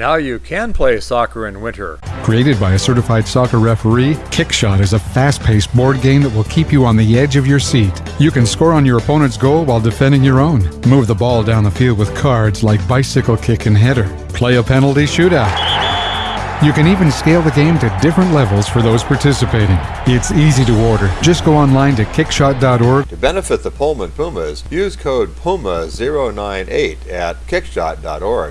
Now you can play soccer in winter. Created by a certified soccer referee, Kickshot is a fast paced board game that will keep you on the edge of your seat. You can score on your opponent's goal while defending your own. Move the ball down the field with cards like bicycle kick and header. Play a penalty shootout. You can even scale the game to different levels for those participating. It's easy to order. Just go online to kickshot.org. To benefit the Pullman Pumas, use code PUMA098 at kickshot.org.